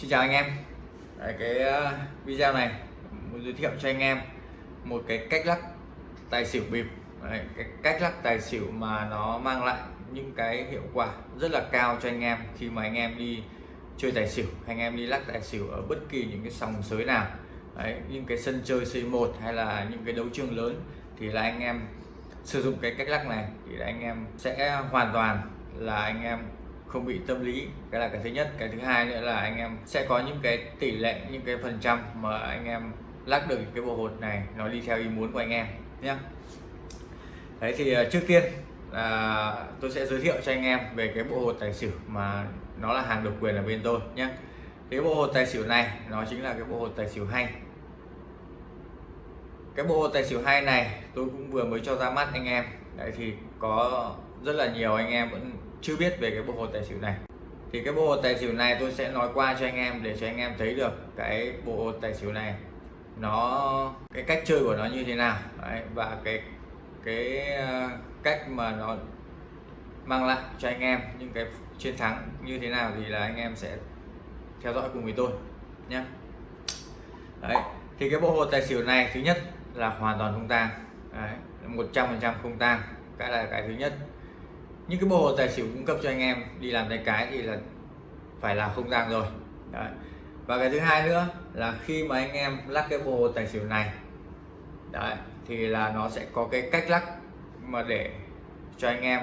Xin chào anh em. Đấy, cái ờ, video này muốn giới thiệu cho anh em một cái cách lắc tài xỉu bịp. Đấy, cái cách lắc tài xỉu mà nó mang lại những cái hiệu quả rất là cao cho anh em khi mà anh em đi chơi tài xỉu anh em đi lắc tài xỉu ở bất kỳ những cái sòng sới nào. Đấy, những cái sân chơi C1 hay là những cái đấu trường lớn thì là anh em sử dụng cái cách lắc này thì là anh em sẽ hoàn toàn là anh em không bị tâm lý. Cái là cái thứ nhất. Cái thứ hai nữa là anh em sẽ có những cái tỷ lệ, những cái phần trăm mà anh em lắc được cái bộ hột này, nó đi theo ý muốn của anh em nhé đấy, thì ờ, trước tiên là tôi sẽ giới thiệu cho anh em về cái bộ hột tài xỉu mà nó là hàng độc quyền ở bên tôi nhé cái bộ hột tài xỉu này, nó chính là cái bộ hột tài xỉu hay. Cái bộ hột tài xỉu hay này tôi cũng vừa mới cho ra mắt anh em. Đấy, thì có rất là nhiều anh em vẫn chưa biết về cái bộ hồ tài xỉu này. Thì cái bộ hồ tài xỉu này tôi sẽ nói qua cho anh em để cho anh em thấy được cái bộ hồ tài xỉu này nó cái cách chơi của nó như thế nào. Đấy, và cái cái ờ, cách mà nó mang lại cho anh em những cái chiến thắng như thế nào thì là anh em sẽ theo dõi cùng với tôi nhé. Đấy, thì cái bộ hồ tài xỉu này thứ nhất là hoàn toàn không tang. Một trăm phần trăm không tang cái là cái thứ nhất. Những cái bộ tài xỉu cung cấp cho anh em đi làm tay cái thì là phải là không gian rồi. Đấy. và cái thứ hai nữa là khi mà anh em lắc cái bộ tài xỉu này Đấy, thì là nó sẽ có cái cách lắc mà để cho anh em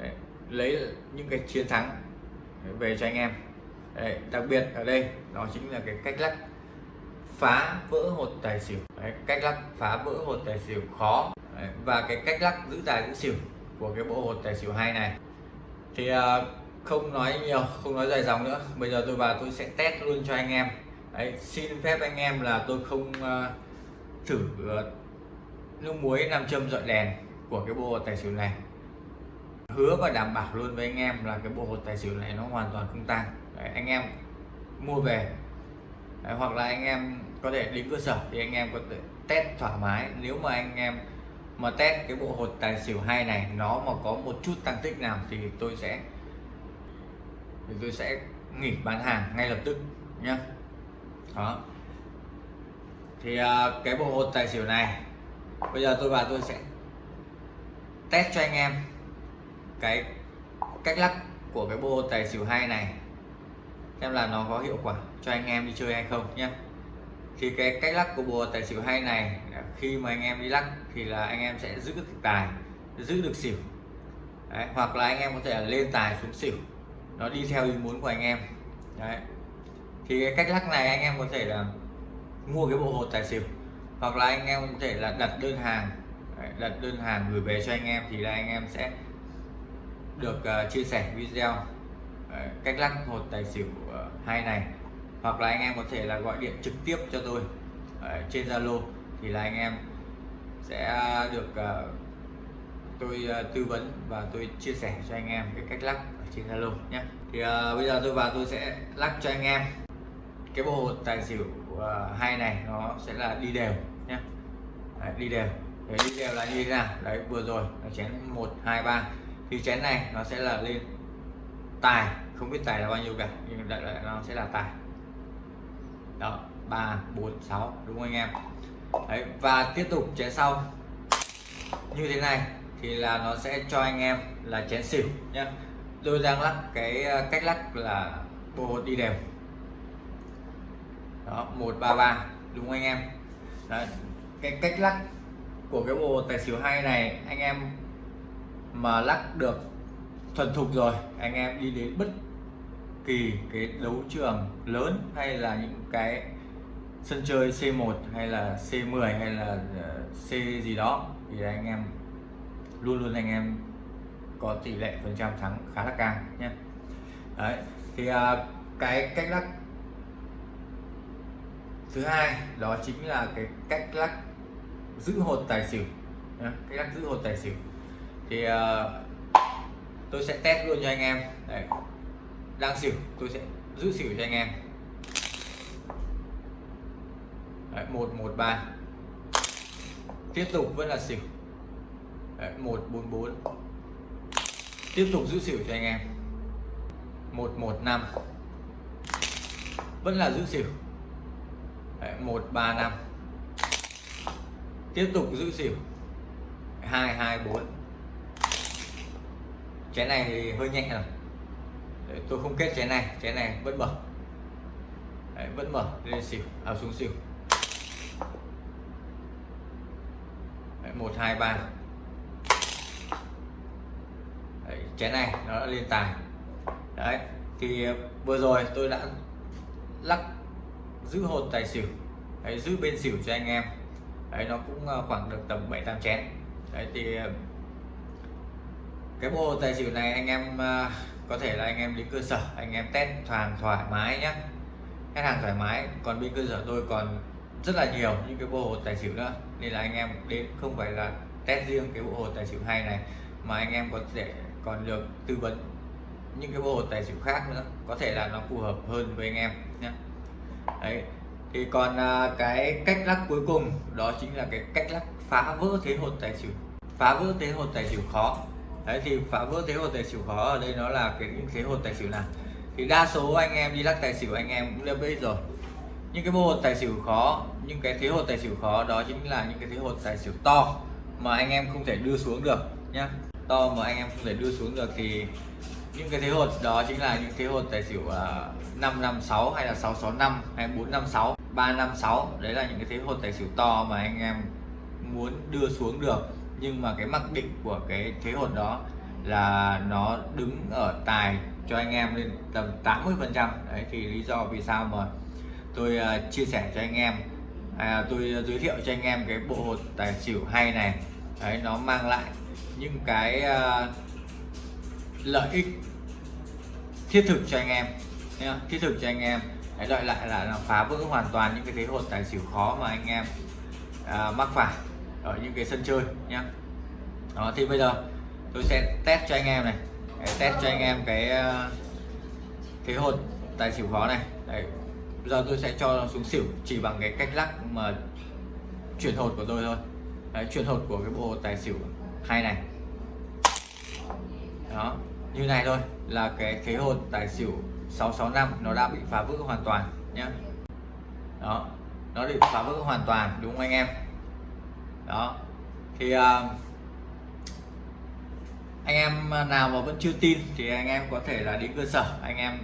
đấy, lấy những cái chiến thắng về cho anh em. Đấy, đặc biệt ở đây nó chính là cái cách lắc phá vỡ hột tài xỉu. Đấy, cách lắc phá vỡ hột tài xỉu khó đấy, và cái cách lắc giữ tài giữ xỉu của cái bộ hột tài xỉu hai này. Thì uh, không nói nhiều không nói dài dòng nữa. Bây giờ tôi vào tôi sẽ test luôn cho anh em. Đấy, xin phép anh em là tôi không uh, thử uh, nước muối nam châm dọi đèn của cái bộ hột tài xỉu này. Hứa và đảm bảo luôn với anh em là cái bộ hột tài xỉu này nó hoàn toàn không tăng đấy, anh em mua về. Đấy, hoặc là anh em có thể đến cơ sở thì anh em có thể test thoải mái. Nếu mà anh em mà test cái bộ hột tài xỉu hay này, nó mà có một chút tăng tích nào thì tôi sẽ, thì tôi sẽ nghỉ bán hàng ngay lập tức nhé đó. Thì à, cái bộ hột tài xỉu này, bây giờ tôi vào tôi sẽ test cho anh em cái cách lắc của cái bộ hột tài xỉu hay này, xem là nó có hiệu quả cho anh em đi chơi hay không nhé thì cái cách lắc của bùa tài xỉu hay này khi mà anh em đi lắc thì là anh em sẽ giữ được tài giữ được xỉu. Đấy, hoặc là anh em có thể lên tài xuống xỉu. Nó đi theo ý muốn của anh em. Đấy. thì cái cách lắc này anh em có thể là mua cái bộ hột tài xỉu hoặc là anh em có thể là đặt đơn hàng. Đấy, đặt đơn hàng gửi về cho anh em thì là anh em sẽ được uh, chia sẻ video. Đấy, cách lắc hột tài xỉu uh, hay này hoặc là anh em có thể là gọi điện trực tiếp cho tôi ở trên Zalo thì là anh em sẽ được uh, tôi uh, tư vấn và tôi chia sẻ cho anh em cái cách lắc ở trên Zalo nhé. Thì uh, bây giờ tôi vào tôi sẽ lắc cho anh em. Cái bộ tài xỉu uh, hai này nó sẽ là đi đều nhé. Đấy, đi đều. Đấy, đi đều là như thế nào? Đấy vừa rồi là chén một hai ba. Thì chén này nó sẽ là lên tài không biết tài là bao nhiêu cả nhưng đại loại nó sẽ là tài đó ba bốn sáu đúng không anh em? Đấy, và tiếp tục chén sau. Như thế này thì là nó sẽ cho anh em là chén xỉu nhé tôi đang lắc cái ờ, cách lắc là bộ hột đi đều. Đó một ba ba đúng không anh em? Đấy, cái cách lắc của cái bộ tài xỉu hay này anh em mà lắc được thuần thục rồi anh em đi đến bất kỳ cái đấu trường lớn hay là những cái sân chơi C1 hay là C10 hay là ờ, C gì đó thì anh em luôn luôn anh em có tỷ lệ phần trăm thắng khá là cao nhé. Đấy thì uh, cái cách lắc thứ hai đó chính là cái cách lắc giữ hột tài xỉu nhé. cách lắc giữ hột tài xỉu. Thì uh, tôi sẽ test luôn cho anh em. Đấy đang xỉu tôi sẽ giữ xỉu cho anh em. Đấy, 113 tiếp tục vẫn là xỉu. Đấy, 144 tiếp tục giữ xỉu cho anh em. 115 vẫn là giữ xỉu. Đấy, 135 tiếp tục giữ xỉu. 224 chén này thì hơi nhẹ rồi. Đấy, tôi không kết chén này chén này vẫn mở. Đấy, vẫn mở lên xỉu à xuống xỉu. Đấy, 1 2 3 Đấy, chén này nó đã lên tài. Đấy thì ờ, vừa rồi tôi đã lắc giữ hột tài xỉu đấy, giữ bên xỉu cho anh em. Đấy nó cũng ờ, khoảng được tầm 7 8 chén. Đấy thì ờ, cái bộ tài xỉu này anh em à, có thể là anh em đến cơ sở, anh em test hàng thoải mái nhé khách hàng thoải mái, còn bên cơ sở tôi còn rất là nhiều những cái bộ hồ tài xỉu nữa. Nên là anh em đến không phải là test riêng cái bộ hồ tài xỉu hay này, mà anh em có thể còn được tư vấn những cái bộ hồ tài xỉu khác nữa. Có thể là nó phù hợp hơn với anh em nhé đấy, thì còn à, cái cách lắc cuối cùng, đó chính là cái cách lắc phá vỡ thế hột tài xỉu. Phá vỡ thế hột tài xỉu khó đấy thì phá vỡ thế hột tài xỉu khó ở đây nó là cái những thế hột tài xỉu nào? Thì đa số anh em đi lắc tài xỉu anh em cũng đã biết rồi. Những cái bộ hột tài xỉu khó những cái thế hột tài xỉu khó đó chính là những cái thế hột tài xỉu to mà anh em không thể đưa xuống được nhá. To mà anh em không thể đưa xuống được thì những cái thế hột đó chính là những thế hột tài xỉu à, uh, 556 hay là 665 hay 456 356 đấy là những cái thế hột tài xỉu to mà anh em muốn đưa xuống được nhưng mà cái mặc định của cái thế hột đó là nó đứng ở tài cho anh em lên tầm 80 phần trăm. Đấy thì lý do vì sao mà tôi uh, chia sẻ cho anh em à, tôi giới thiệu cho anh em cái bộ hột tài xỉu hay này. Đấy nó mang lại những cái uh, lợi ích thiết thực cho anh em. Nhá, thiết thực cho anh em. Đấy đợi lại là, nó phá vỡ hoàn toàn những cái thế hột tài xỉu khó mà anh em à, mắc phải ở những cái sân chơi nhá. Đó thì bây giờ tôi sẽ test cho anh em này. Đấy, test cho anh em cái ờ, thế hột tài xỉu khó này. Đấy bây giờ tôi sẽ cho xuống xỉu chỉ bằng cái cách lắc mà chuyển hột của tôi thôi. Đấy, chuyển hột của cái bộ tài xỉu hai này. Đó như này thôi là cái thế hột tài xỉu 665 nó đã bị phá vỡ hoàn toàn nhé đó nó bị phá vỡ hoàn toàn đúng không anh em? Đó. Thì uh, anh em nào mà vẫn chưa tin thì anh em có thể là đến cơ sở anh em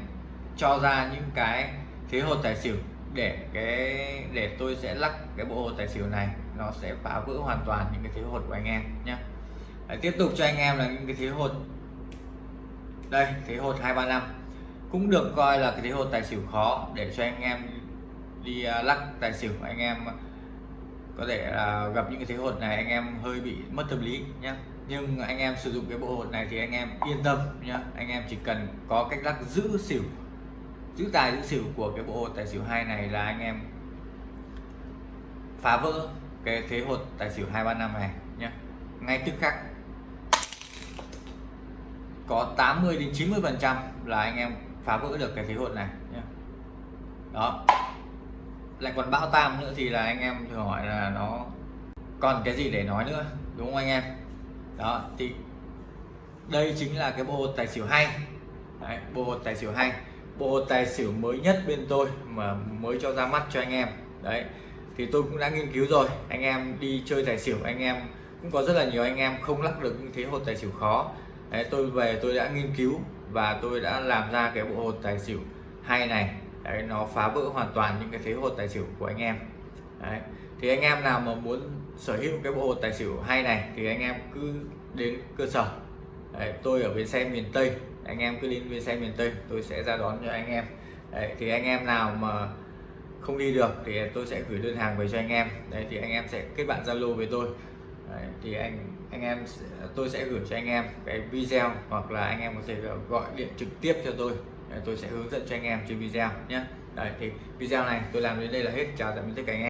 cho ra những cái thế hột tài xỉu để cái để tôi sẽ lắc cái bộ hột tài xỉu này nó sẽ phá vỡ hoàn toàn những cái thế hột của anh em nhé tiếp tục cho anh em là những cái thế hột. Đây thế hột 235 cũng được coi là cái thế hột tài xỉu khó để cho anh em đi à, lắc tài xỉu anh em có thể là gặp những cái thế hột này anh em hơi bị mất tâm lý nhé nhưng anh em sử dụng cái bộ hột này thì anh em yên tâm nhé anh em chỉ cần có cách lắc giữ xỉu, giữ tài, giữ xỉu của cái bộ hột tài xỉu hai này là anh em phá vỡ cái thế hột tài xỉu 235 này nhé ngay tức khắc có 80 đến 90 phần trăm là anh em phá vỡ được cái thế hột này nhé đó lại còn bão tam nữa thì là anh em thường hỏi là nó còn cái gì để nói nữa đúng không anh em? Đó thì đây chính là cái bộ tài xỉu hay. Đấy, bộ tài xỉu hay. Bộ tài xỉu mới nhất bên tôi mà mới cho ra mắt cho anh em. Đấy thì tôi cũng đã nghiên cứu rồi. Anh em đi chơi tài xỉu anh em cũng có rất là nhiều anh em không lắc được những thế hột tài xỉu khó. Đấy, tôi về tôi đã nghiên cứu và tôi đã làm ra cái bộ hột tài xỉu hay này đấy, nó phá vỡ hoàn toàn những cái thế hột tài xỉu của anh em. Đấy. thì anh em nào mà muốn sở hữu cái bộ hột tài xỉu hay này thì anh em cứ đến cơ sở. Đấy, tôi ở bến xe miền Tây anh em cứ đến bến xe miền Tây tôi sẽ ra đón cho anh em. Đấy, thì anh em nào mà không đi được thì tôi sẽ gửi đơn hàng về cho anh em. Đấy thì anh em sẽ kết bạn Zalo với tôi. Đấy, thì anh anh em tôi sẽ gửi cho anh em cái video hoặc là anh em có thể gọi điện trực tiếp cho tôi tôi sẽ hướng dẫn cho anh em trên video nhé. Đấy, thì video này tôi làm đến đây là hết. Chào tạm biệt tất cả anh em.